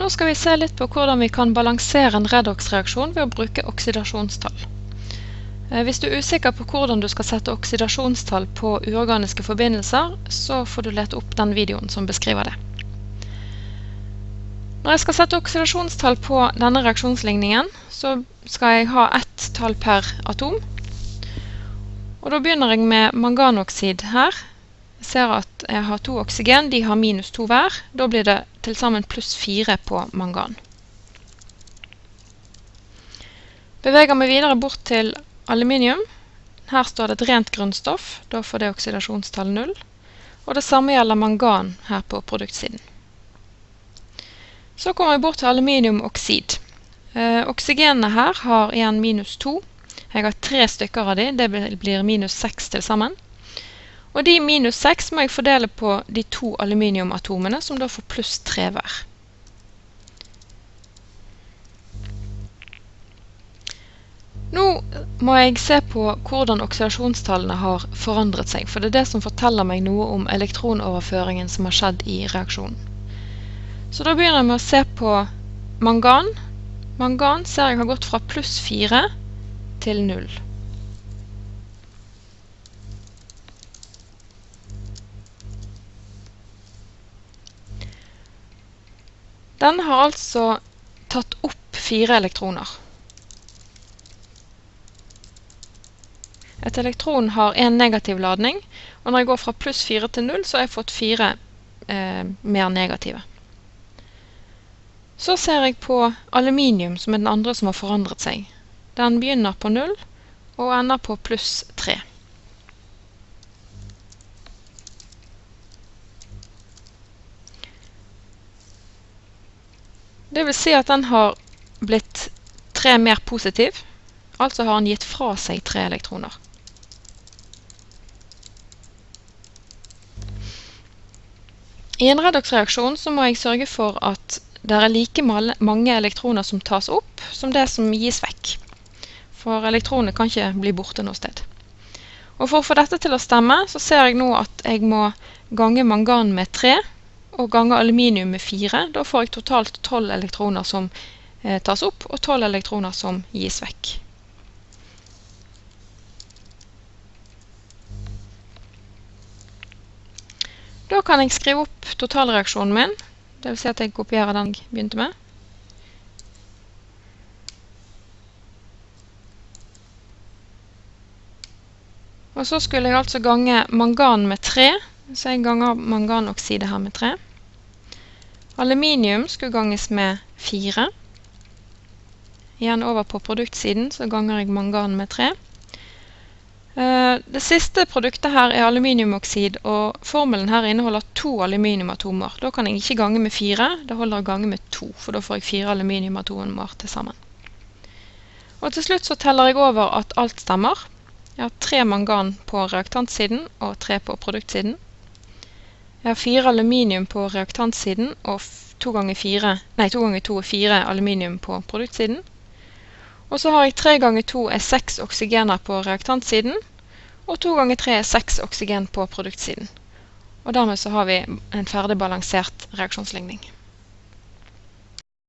Nå skal vi se litt på hvordan vi kan balansere en redox-reaksjon ved å bruke oksidasjonstall. Eh, hvis du er usikker på hvordan du skal sette oksidasjonstall på uorganiske forbindelser, så får du lete opp den videoen som beskriver det. Når jeg skal sette oksidasjonstall på denne reaksjonsligningen, så skal jeg ha ett tall per atom. Og da begynner jeg med manganoksid her. Jeg ser at jeg har to oksygen, de har minus to hver. Da blir det til sammen pluss 4 på mangan. Beveger vi videre bort til aluminium. Her står det et rent grunnstoff, da får det oksidasjonstall 0. Og det samme gjelder mangan her på produktsiden. Så kommer vi bort til aluminiumoksid. Eh, oksygenene her har igjen minus 2. Jeg har tre stykker av de, det blir minus 6 til sammen. Og de minus 6 må jeg fordele på de to aluminiumatomene, som da får pluss 3 hver. Nå må jeg se på hvordan oksidasjonstallene har forandret seg, for det er det som forteller meg noe om elektronoverføringen som har skjedd i reaksjonen. Så da begynner jeg med å se på mangan. Mangan ser jeg har gått fra pluss 4 til 0. Den har altså tatt opp fire elektroner. Et elektron har en negativ ladning, og når jeg går fra pluss 4 til 0, så har jeg fått fire eh, mer negative. Så ser jeg på aluminium, som er den andre som har forandret seg. Den begynner på 0 og ender på pluss 3. Det vil si at den har blitt tre mer positiv, altså har den gitt fra seg tre elektroner. I en redoksreaksjon så må jeg sørge for at det er like mange elektroner som tas opp, som det som gis vekk. For elektronene kan ikke bli borte noe sted. Og for å få dette til å stemme, så ser jeg nå at jeg må gange mangan med 3, og ganger aluminium med 4. Da får jeg totalt 12 elektroner som eh, tas opp, og 12 elektroner som gis vekk. Da kan jeg skrive opp totalreaksjonen min, det vil si at jeg kopierer den jeg begynte med. Og så skulle jeg altså gange mangan med 3, så jeg ganger manganoxide her med 3. Aluminium skulle ganges med 4. Igjen over på produktsiden så ganger jeg mangan med 3. Eh, det siste produktet her er aluminiumoksid, og formelen her inneholder to aluminiumatomer. Da kan jeg ikke gange med 4, det holder å gange med 2, for da får jeg 4 aluminiumatomer til sammen. Og til slutt så teller jeg over at alt stemmer. Jeg har 3 mangan på reaktantsiden og 3 på produktsiden. Jeg har fire aluminium på reaktantsiden og to ganger, fire, nei, to ganger to er fire aluminium på produktsiden. Og så har jeg tre ganger to er seks oksygener på reaktantsiden, og to ganger tre er seks oksygen på produktsiden. Og dermed så har vi en ferdig balansert reaksjonsligning.